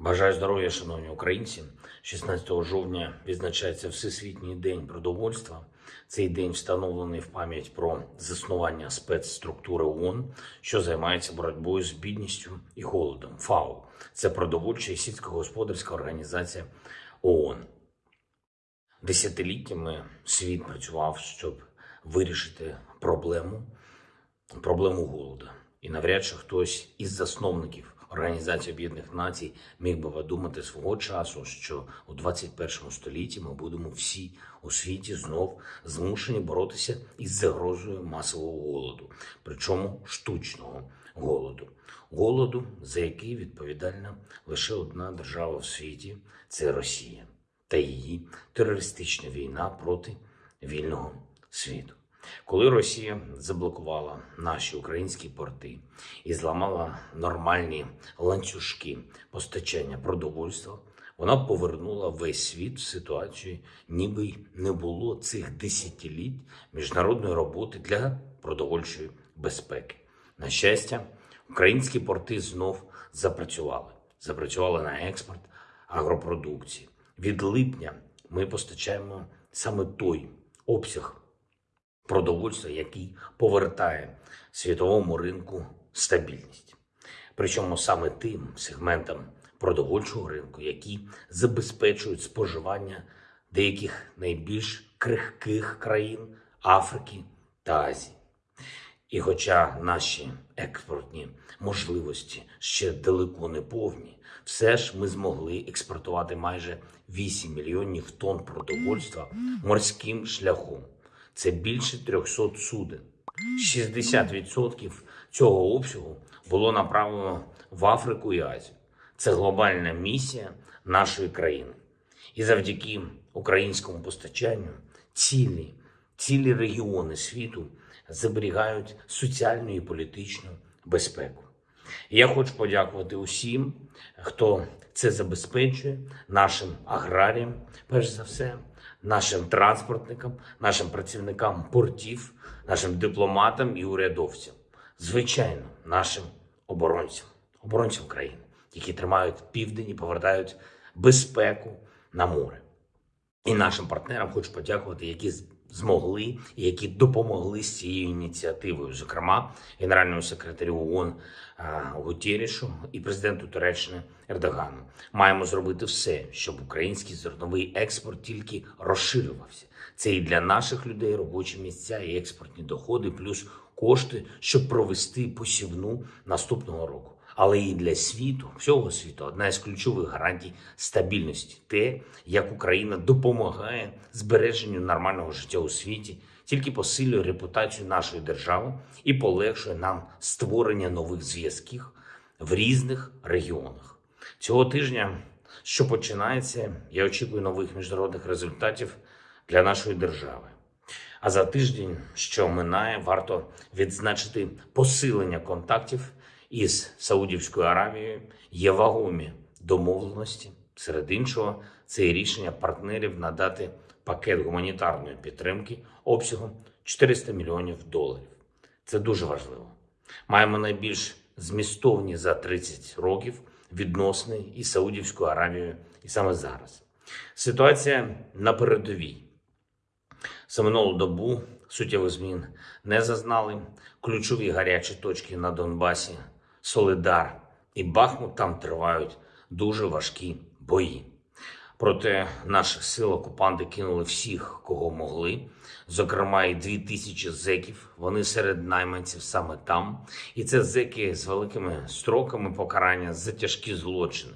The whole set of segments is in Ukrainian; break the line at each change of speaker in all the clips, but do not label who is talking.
Бажаю здоров'я, шановні українці. 16 жовтня відзначається Всесвітній день продовольства. Цей день встановлений в пам'ять про заснування спецструктури ООН, що займається боротьбою з бідністю і голодом. ФАО це продовольча і сільськогосподарська організація ООН. Десятиліттями світ працював, щоб вирішити проблему, проблему голоду. І навряд чи хтось із засновників Організації Об'єднаних Націй міг би подумати свого часу, що у 21 столітті ми будемо всі у світі знов змушені боротися із загрозою масового голоду, причому штучного голоду. Голоду, за який відповідальна лише одна держава в світі це Росія та її терористична війна проти вільного світу. Коли Росія заблокувала наші українські порти і зламала нормальні ланцюжки постачання продовольства, вона повернула весь світ в ситуацію, ніби й не було цих десятиліть міжнародної роботи для продовольчої безпеки. На щастя, українські порти знов запрацювали. Запрацювали на експорт агропродукції. Від липня ми постачаємо саме той обсяг продовольства, який повертає світовому ринку стабільність. Причому саме тим сегментам продовольчого ринку, які забезпечують споживання деяких найбільш крихких країн Африки та Азії. І хоча наші експортні можливості ще далеко не повні, все ж ми змогли експортувати майже 8 мільйонів тонн продовольства морським шляхом. Це більше 300 суден. 60% цього обсягу було направлено в Африку і Азію. Це глобальна місія нашої країни. І завдяки українському постачанню цілі, цілі регіони світу зберігають соціальну і політичну безпеку. Я хочу подякувати усім, хто це забезпечує, нашим аграріям, перш за все, нашим транспортникам, нашим працівникам портів, нашим дипломатам і урядовцям, звичайно, нашим оборонцям, оборонцям країни, які тримають південь і повертають безпеку на море. І нашим партнерам хочу подякувати, які змогли які допомогли з цією ініціативою, зокрема генеральному секретарю ООН Гутєрішу і президенту Туреччини Ердогану. Маємо зробити все, щоб український зерновий експорт тільки розширювався. Це і для наших людей робочі місця, і експортні доходи, плюс кошти, щоб провести посівну наступного року. Але і для світу, всього світу, одна із ключових гарантій стабільності те, як Україна допомагає збереженню нормального життя у світі, тільки посилює репутацію нашої держави і полегшує нам створення нових зв'язків в різних регіонах. Цього тижня, що починається, я очікую нових міжнародних результатів для нашої держави. А за тиждень, що минає, варто відзначити посилення контактів із Саудівською Аравією. Є вагомі домовленості. Серед іншого, це і рішення партнерів надати пакет гуманітарної підтримки обсягом 400 мільйонів доларів. Це дуже важливо. Маємо найбільш змістовні за 30 років відносини із Саудівською Аравією і саме зараз. Ситуація на передовій. За минулу добу суттєвих змін не зазнали. Ключові гарячі точки на Донбасі, Солидар і Бахмут там тривають дуже важкі бої. Проте наших сил окупанти кинули всіх, кого могли, зокрема і дві тисячі зеків. Вони серед найманців саме там. І це зеки з великими строками покарання за тяжкі злочини.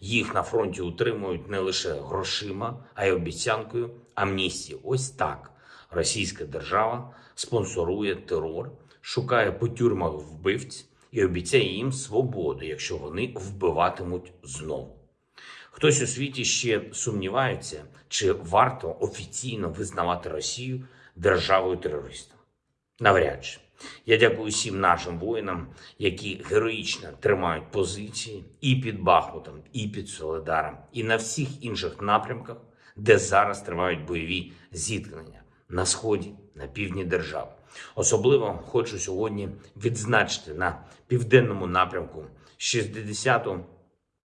Їх на фронті утримують не лише грошима, а й обіцянкою амністії. Ось так російська держава спонсорує терор, шукає по тюрмах вбивць і обіцяє їм свободу, якщо вони вбиватимуть знову. Хтось у світі ще сумнівається, чи варто офіційно визнавати Росію державою терористом. Навряд чи. Я дякую всім нашим воїнам, які героїчно тримають позиції і під Бахмутом, і під Соледаром, і на всіх інших напрямках, де зараз тривають бойові зіткнення на сході, на півдні держави. Особливо хочу сьогодні відзначити на південному напрямку 60-ту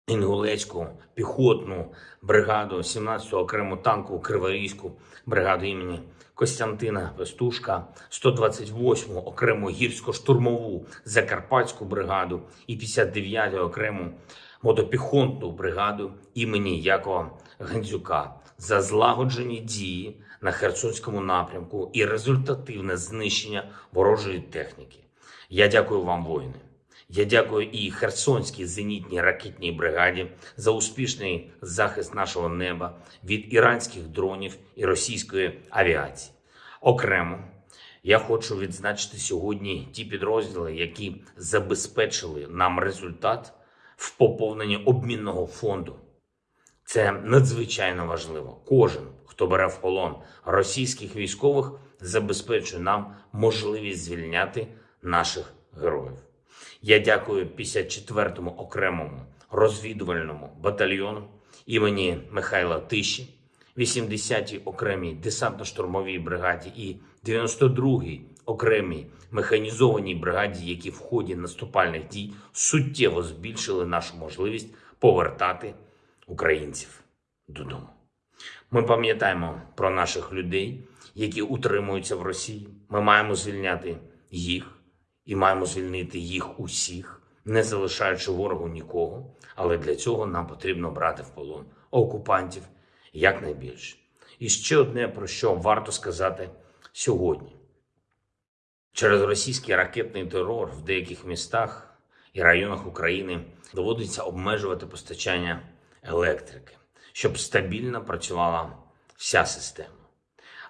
Інгулецьку піхотну бригаду, 17-ту окрему танкову Криворізьку бригаду імені Костянтина Пестушка, 128-му окрему гірсько-штурмову Закарпатську бригаду і 59-ту окрему мотопіхотну бригаду імені Якова Гандзюка за злагоджені дії на Херсонському напрямку і результативне знищення ворожої техніки. Я дякую вам, воїни. Я дякую і Херсонській зенітній ракетній бригаді за успішний захист нашого неба від іранських дронів і російської авіації. Окремо я хочу відзначити сьогодні ті підрозділи, які забезпечили нам результат в поповненні обмінного фонду. Це надзвичайно важливо. Кожен, хто бере в полон російських військових, забезпечує нам можливість звільняти наших героїв. Я дякую 54-му окремому розвідувальному батальйону імені Михайла Тиші, 80-й окремій десантно-штурмовій бригаді і 92-й окремій механізованій бригаді, які в ході наступальних дій суттєво збільшили нашу можливість повертати українців додому. Ми пам'ятаємо про наших людей, які утримуються в Росії. Ми маємо звільняти їх і маємо звільнити їх усіх, не залишаючи ворогу нікого. Але для цього нам потрібно брати в полон окупантів якнайбільше. І ще одне про що варто сказати сьогодні: через російський ракетний терор в деяких містах і районах України доводиться обмежувати постачання електрики, щоб стабільно працювала вся система.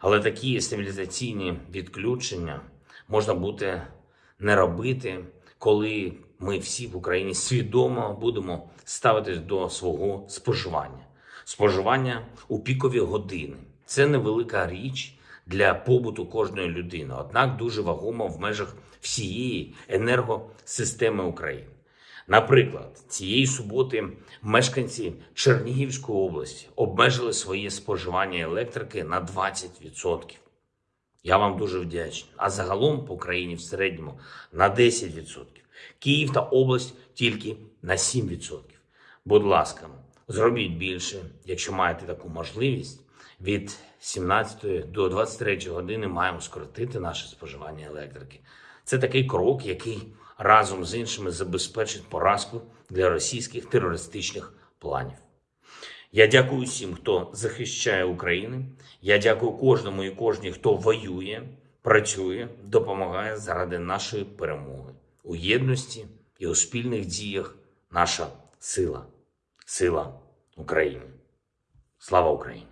Але такі стабілізаційні відключення можна буде не робити, коли ми всі в Україні свідомо будемо ставитись до свого споживання. Споживання у пікові години це невелика річ для побуту кожної людини, однак дуже вагома в межах всієї енергосистеми України. Наприклад, цієї суботи мешканці Чернігівської області обмежили своє споживання електрики на 20%. Я вам дуже вдячний. А загалом по країні в середньому на 10%. Київ та область тільки на 7%. Будь ласка, зробіть більше, якщо маєте таку можливість. Від 17 до 23 години маємо скоротити наше споживання електрики. Це такий крок, який разом з іншими забезпечить поразку для російських терористичних планів. Я дякую всім, хто захищає Україну. Я дякую кожному і кожній, хто воює, працює, допомагає заради нашої перемоги у єдності і у спільних діях. Наша сила, сила України. Слава Україні!